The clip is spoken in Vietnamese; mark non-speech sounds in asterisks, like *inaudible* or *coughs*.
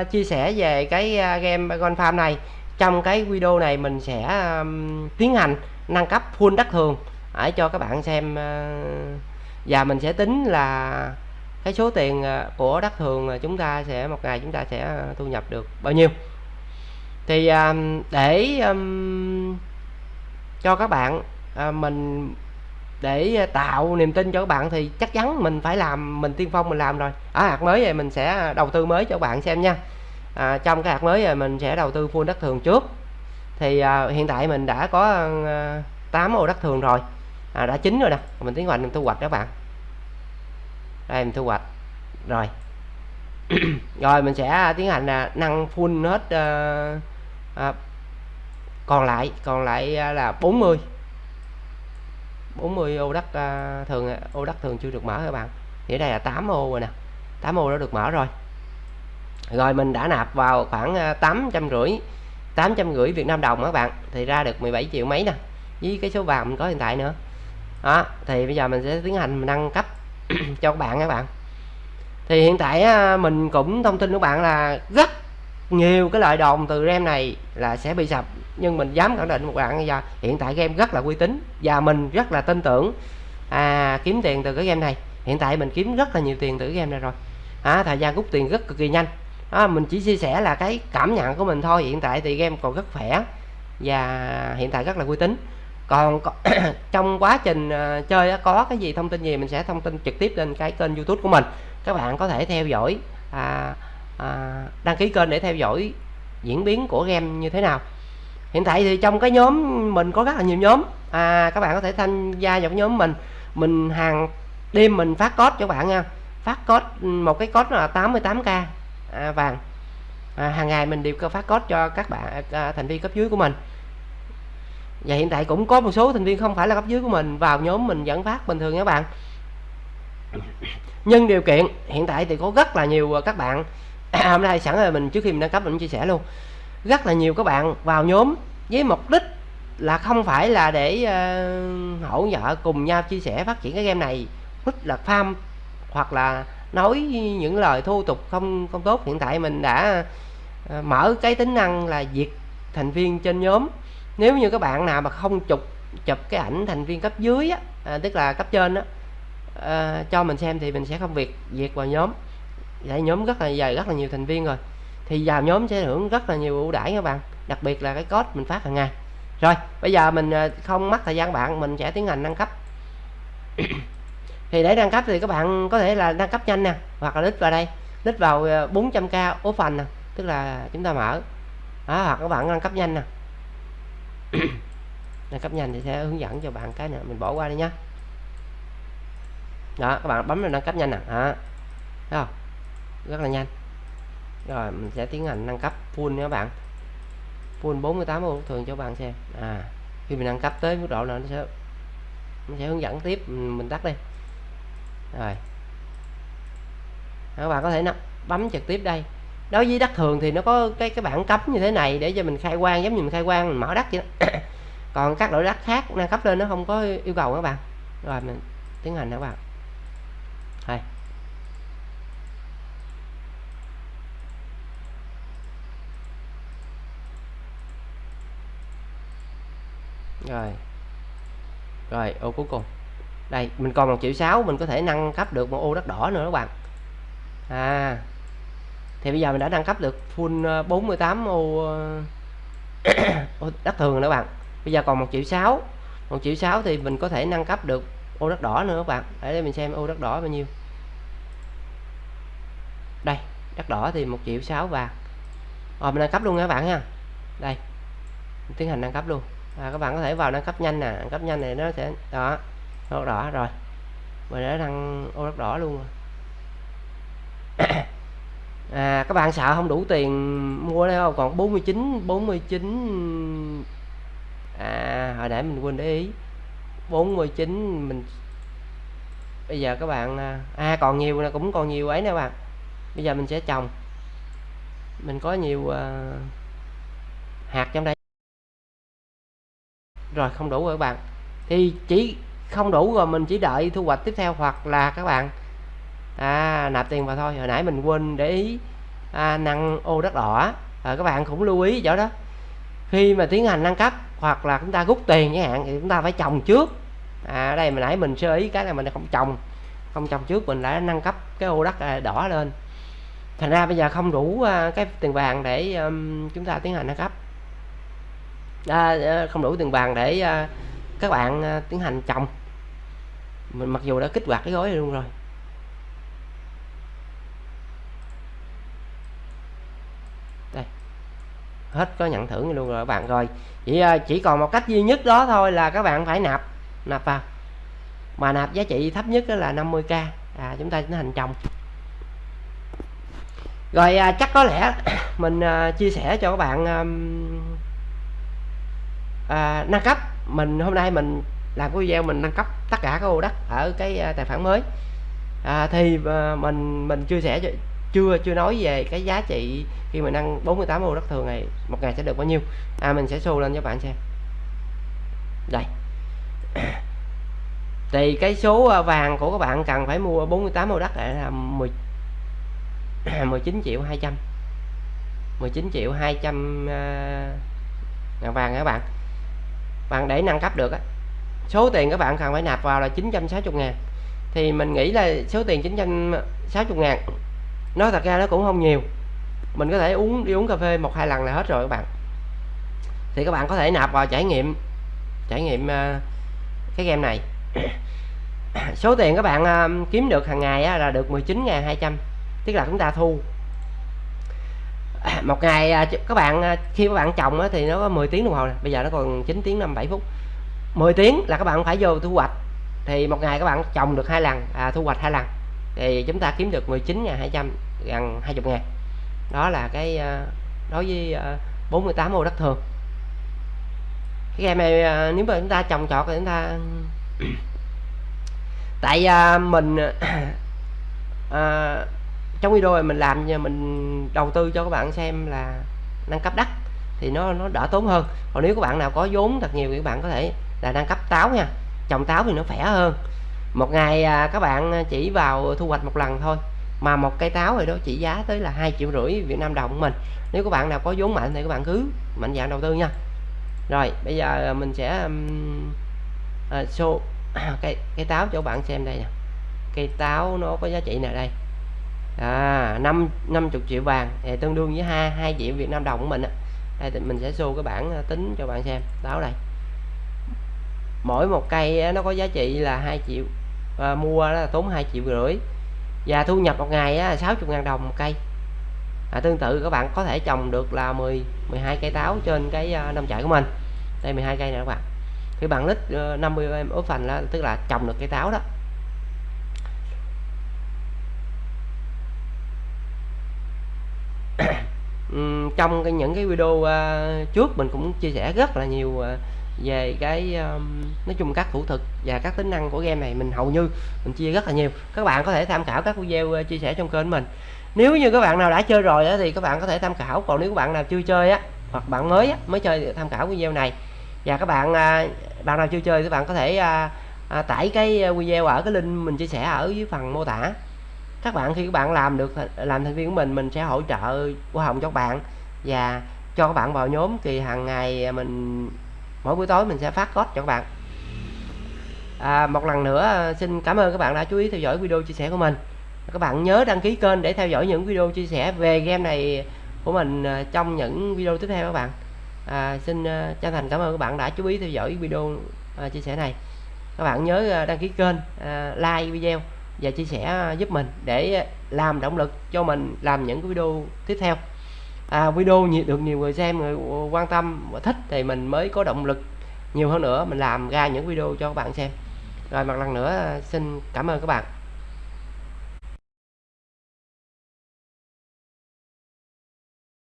uh, chia sẻ về cái uh, game Gold Farm này. Trong cái video này mình sẽ um, tiến hành nâng cấp full đất thường. Để cho các bạn xem uh, và mình sẽ tính là cái số tiền à, của đất thường chúng ta sẽ một ngày chúng ta sẽ thu nhập được bao nhiêu. Thì um, để um, cho các bạn uh, mình để ờ, tạo niềm tin cho các bạn thì chắc chắn mình phải làm mình tiên phong mình làm rồi. Ở hạt mới này mình sẽ đầu tư mới cho các bạn xem nha. À, trong cái hạt mới này mình sẽ đầu tư full đất thường trước. Thì à, hiện tại mình đã có ờ, à, 8 ô đất thường rồi. À, đã chín rồi nè. Mình tiến hành mình thu hoạch các bạn. Đây mình thu hoạch. Rồi. *coughs* Rồi mình sẽ tiến hành là nâng full hết à, à, còn lại còn lại à, là 40 40 ô đất à, thường à, ô đất thường chưa được mở các bạn. Thì đây là 8 ô rồi nè. 8 ô đã được mở rồi. Rồi mình đã nạp vào khoảng à, 850 850 Việt Nam đồng các bạn. Thì ra được 17 triệu mấy nè. Với cái số vàng mình có hiện tại nữa. Đó thì bây giờ mình sẽ tiến hành nâng cấp *clears throat* cho các bạn các bạn. Thì hiện tại mình cũng thông tin các bạn là rất nhiều cái loại đồng từ rem này là sẽ bị sập nhưng mình dám khẳng định một bạn giờ hiện tại game rất là uy tín và mình rất là tin tưởng à, kiếm tiền từ cái game này. Hiện tại mình kiếm rất là nhiều tiền từ cái game này rồi. À, thời gian rút tiền rất cực kỳ nhanh. À, mình chỉ chia sẻ là cái cảm nhận của mình thôi. Hiện tại thì game còn rất khỏe và hiện tại rất là uy tín. Còn *coughs* trong quá trình uh, chơi có cái gì thông tin gì mình sẽ thông tin trực tiếp lên cái kênh youtube của mình. Các bạn có thể theo dõi à, à, đăng ký kênh để theo dõi diễn biến của game như thế nào hiện tại thì trong cái nhóm mình có rất là nhiều nhóm. À, các bạn có thể tham gia vào nhóm mình. Mình hàng đêm mình phát code cho bạn nha. Phát code ừ, một cái code là 88k à, vàng. À, hàng ngày mình đều phát code cho các bạn à, à, thành viên cấp dưới của mình. Và hiện tại cũng có một số thành viên không phải là cấp dưới của mình vào nhóm mình vẫn phát bình thường các bạn. Nhưng điều kiện hiện tại thì có rất là nhiều à, các bạn. À, *coughs* hôm nay sẵn rồi mình trước khi mình đăng cấp mình chia sẻ luôn rất là nhiều các bạn vào nhóm với mục đích là không phải là để uh, hỗ trợ cùng nhau chia sẻ phát triển cái game này. Thích là farm hoặc là nói những lời thô tục không không tốt. Hiện tại mình đã uh, mở cái tính năng là diệt thành viên trên nhóm. Nếu như các bạn nào mà không chụp chụp cái ảnh thành viên cấp dưới á, à, tức là cấp trên á à, cho mình xem thì mình sẽ không việc diệt vào nhóm. Vậy nhóm rất là dài rất là nhiều thành viên rồi thì vào nhóm sẽ hưởng rất là nhiều ưu đãi các bạn đặc biệt là cái code mình phát hàng ngày. Rồi bây giờ mình à, không mất thời gian bạn mình sẽ tiến hành nâng cấp. *coughs* Thì để nâng cấp thì các bạn có thể là nâng cấp nhanh nè hoặc là lít vào đây lít vào à, 400k open nè tức là chúng ta mở. Đó, hoặc các bạn nâng cấp nhanh nè. *coughs* Nâng cấp nhanh thì sẽ hướng dẫn cho bạn cái nữa mình bỏ qua đi nhá. Đó các bạn bấm vào nâng cấp nhanh nè. Đó. Thấy không? Rất là nhanh rồi, mình sẽ tiến hành nâng cấp full nha các bạn. Full 48 ô thường cho bạn xem. À khi mình nâng cấp tới mức độ nào nó sẽ nó sẽ hướng dẫn tiếp. Mình tắt đi. Rồi. Các bạn có thể bấm trực tiếp đây. Đối với đất thường thì nó có cái cái bảng cấm như thế này để cho mình khai quang, giống như mình khai quang, mình mở đất vậy đó. *coughs* còn các loại đất khác nâng cấp lên nó không có yêu cầu các bạn. Rồi, mình tiến hành các bạn đây rồi. Rồi ô cuối cùng. Đây mình còn một triệu sáu mình có thể nâng cấp được một ô đất đỏ nữa các bạn. À. Thì bây giờ mình đã nâng cấp được full ờ, 48 ô, ờ, *coughs* ô đất thường nữa các bạn. Bây giờ còn một triệu sáu một triệu sáu thì mình có thể nâng cấp được ô đất đỏ nữa các bạn. Để đây mình xem ô đất đỏ bao nhiêu. Đây đất đỏ thì một triệu sáu vàng. Rồi mình nâng cấp luôn nha các bạn nha đây mình tiến hành nâng cấp luôn à, các bạn có thể vào nâng cấp nhanh nè nâng cấp nhanh này nó sẽ đó đỏ đỏ rồi. Mình đã đăng ô đất đỏ luôn rồi. *coughs* À, các bạn sợ không đủ tiền mua đây không? Còn 49 49 à hồi nãy mình quên để ý. 49 mình bây giờ các bạn à, à còn nhiều là cũng còn nhiều ấy nè bạn. Bây giờ mình sẽ trồng. Mình có nhiều uh, hạt trong đây rồi không đủ rồi các bạn. Thì chỉ không đủ rồi mình chỉ đợi thu hoạch tiếp theo hoặc là các bạn à nạp tiền vào thôi. Hồi nãy mình quên để ý à, nâng ô đất đỏ à, các bạn cũng lưu ý chỗ đó. Khi mà tiến hành nâng cấp hoặc là chúng ta rút tiền chẳng hạn thì chúng ta phải trồng trước. À đây mà nãy mình sơ ý cái là mình không trồng không trồng trước mình đã nâng cấp cái ô đất à, đỏ lên. Thành ra bây giờ không đủ à, cái tiền vàng để um, chúng ta tiến hành nâng cấp. À, à, không đủ tiền vàng để à, các bạn à, tiến hành trồng. Mình mặc dù đã kích hoạt cái gói luôn rồi. Đây. Hết có nhận thưởng luôn rồi các bạn. Rồi chỉ à, chỉ còn một cách duy nhất đó thôi là các bạn phải nạp nạp vào. Mà nạp giá trị thấp nhất là 50k à, chúng ta tiến hành trồng. Rồi à, chắc có lẽ *coughs* mình à, chia sẻ cho các bạn à, à, nâng cấp. Mình hôm nay mình làm cái video mình nâng cấp tất cả các ô đất ở cái à, tài khoản mới. À, thì à, mình mình chia sẻ chưa chưa nói về cái giá trị khi mình nâng 48 ô đất thường này một ngày sẽ được bao nhiêu. À mình sẽ show lên cho bạn xem. Đây. *coughs* Thì cái số à, vàng của các bạn cần phải mua 48 ô đất là 10 19 *coughs* triệu 200 19 triệu 200 ngàn vàng các bạn bạn để nâng cấp được á. Số tiền các bạn cần phải nạp vào là 960 ngàn. Thì mình nghĩ là số tiền 960 ngàn, nói thật ra nó cũng không nhiều. Mình có thể uống, đi uống cà phê một hai lần là hết rồi các bạn. Thì các bạn có thể nạp vào trải nghiệm trải nghiệm ờ, cái game này. Số tiền các bạn ờ, kiếm được hàng ngày là được 19.200 tức là chúng ta thu. *coughs* một ngày à, các bạn à, khi các bạn trồng thì nó có 10 tiếng đồng hồ này. bây giờ nó còn 9 tiếng 57 phút. 10 tiếng là các bạn phải vô thu hoạch. Thì một ngày các bạn trồng được hai lần à, thu hoạch hai lần. Thì chúng ta kiếm được 19.200 gần 20 ngàn đó là cái à, đối với 48 ô đất thường. Cái game này nếu mà chúng ta trồng trọt thì chúng ta *coughs* tại mình à, *coughs* trong video này mình làm mình đầu tư cho các bạn xem là nâng cấp đất thì nó nó đỡ tốn hơn. Còn nếu các bạn nào có vốn thật nhiều thì các bạn có thể là nâng cấp táo nha. Trồng táo thì nó khỏe hơn. Một ngày à, các bạn chỉ vào thu hoạch một lần thôi mà một cây táo rồi đó chỉ giá tới là hai triệu rưỡi Việt Nam đồng của mình. Nếu các bạn nào có vốn mạnh thì các bạn cứ mạnh dạng đầu tư nha. Rồi bây giờ mình sẽ um, uh, show *coughs* cây cây táo cho các bạn xem đây nè. Cây táo nó có giá trị nào đây? À, 5 50 triệu vàng thì tương đương với 2 2 triệu Việt Nam đồng của mình đây thì mình sẽ show cái bảng ờ, tính cho bạn xem. Đó đây. Mỗi một cây nó có giá trị là 2 triệu à, mua là tốn 2 triệu rưỡi. Và thu nhập một ngày á, 60 ngàn đồng một cây. À, tương tự các bạn có thể trồng được là 10 12 cây táo trên cái ờ, nông trại của mình. Đây 12 cây nè các bạn. Thì bạn lít 50 em ốp phần là tức là trồng được cây táo đó. Trong cái, những cái video uh, trước mình cũng chia sẻ rất là nhiều uh, về cái um, nói chung các thủ thuật và các tính năng của game này mình hầu như mình chia rất là nhiều. Các bạn có thể tham khảo các video uh, chia sẻ trong kênh mình. Nếu như các bạn nào đã chơi rồi đó, thì các bạn có thể tham khảo. Còn nếu các bạn nào chưa chơi á hoặc bạn mới á, mới chơi tham khảo video này. Và các bạn à, bạn nào chưa chơi các bạn có thể à, à, tải cái video ở cái link mình chia sẻ ở dưới phần mô tả. Các bạn khi các bạn làm được làm thành viên của mình mình sẽ hỗ trợ hoa hồng cho các bạn và cho các bạn vào nhóm thì hàng ngày mình mỗi buổi tối mình sẽ phát code cho các bạn. À, một lần nữa à, xin cảm ơn các bạn đã chú ý theo dõi video chia sẻ của mình. Các bạn nhớ đăng ký kênh để theo dõi những video chia sẻ về game này của mình à, trong những video tiếp theo các bạn. À, xin à, chân thành cảm ơn các bạn đã chú ý theo dõi video à, chia sẻ này. Các bạn nhớ đăng ký kênh à, like video và chia sẻ giúp mình để làm động lực cho mình làm những cái video tiếp theo à, video nhiều, được nhiều người xem người quan tâm và thích thì mình mới có động lực nhiều hơn nữa mình làm ra những video cho các bạn xem. Rồi một lần nữa xin cảm ơn các bạn.